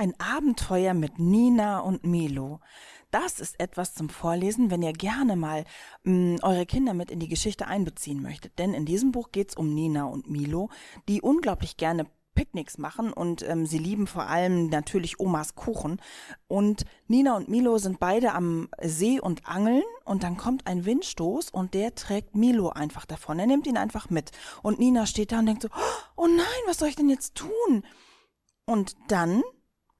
Ein Abenteuer mit Nina und Milo. Das ist etwas zum Vorlesen, wenn ihr gerne mal mh, mm, eure Kinder mit in die Geschichte einbeziehen möchtet. Denn in diesem Buch geht es um Nina und Milo, die unglaublich gerne Picknicks machen und ähm, sie lieben vor allem natürlich Omas Kuchen. Und Nina und Milo sind beide am See und angeln und dann kommt ein Windstoß und der trägt Milo einfach davon. Er nimmt ihn einfach mit. Und Nina steht da und denkt so, oh nein, was soll ich denn jetzt tun? Und dann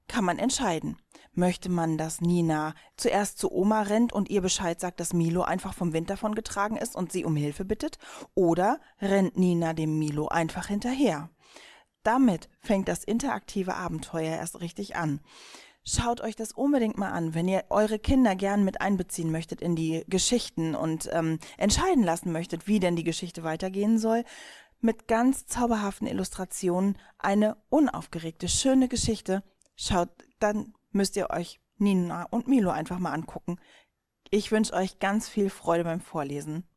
kann man entscheiden. Möchte man, dass Nina zuerst zu Oma rennt und ihr Bescheid sagt, dass Milo einfach vom Wind davon getragen ist und sie um Hilfe bittet? Oder rennt Nina dem Milo einfach hinterher? Damit fängt das interaktive Abenteuer erst richtig an. Schaut euch das unbedingt mal an, wenn ihr eure Kinder gern mit einbeziehen möchtet in die Geschichten und ähm, entscheiden lassen möchtet, wie denn die Geschichte weitergehen soll. Mit ganz zauberhaften Illustrationen eine unaufgeregte, schöne Geschichte. Schaut, dann müsst ihr euch Nina und Milo einfach mal angucken. Ich wünsche euch ganz viel Freude beim Vorlesen.